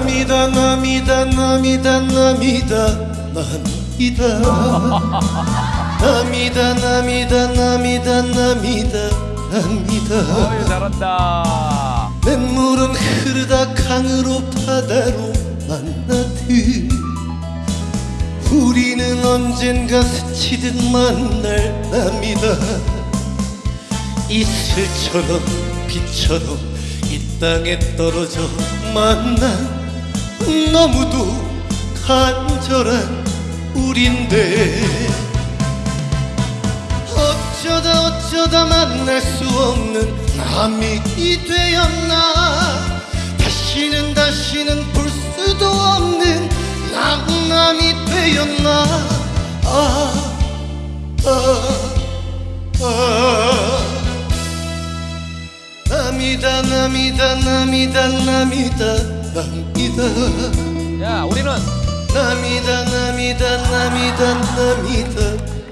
涙涙涙涙涙涙涙涙涙涙어이 잘한다 냇물은 흐르다 강으로 바다로 만나듯 우리는 언젠가 스치듯 만날 납니다 이슬처럼 빛처럼 이 땅에 떨어져 만난 너무도 간절한 우린데 어쩌다 어쩌다 만날 수 없는 남이 되었나? 다시는 다시는 볼 수도 없는 낭남이 되었나? 아, 아, 아. 남이다 남이다 남이다 남이다 남이다. 야 우리는 남이다 남이다 남이다 남이다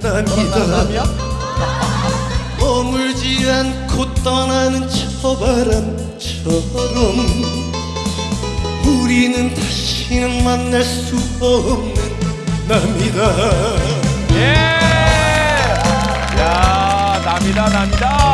남이다? 머물지 않고 떠나는 저 바람처럼 우리는 다시는 만날 수 없는 남이다. 예! 야 남이다 남이다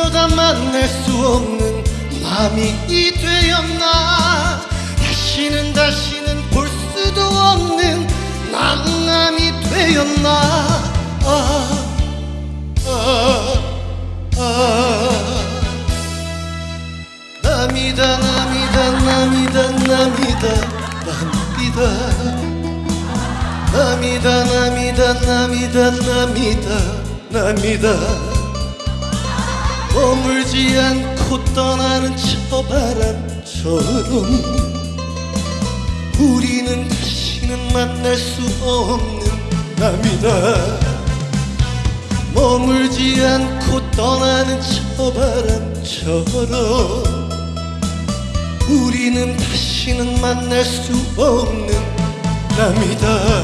어쩌다 만날 수 없는 남이 되었나? 다시는 다시는 볼 수도 없는 낭남이 되었나? 아, 아, 아. 남이다 남이다 남이다 남이다 남이다. 남이다 남이다 남이다 남이다 남이다 머물지 않고 떠나는 저 바람처럼 우리는 다시는 만날 수 없는 남이다. 머물지 않고 떠나는 저 바람처럼 우리는 다시는 만날 수 없는 남이다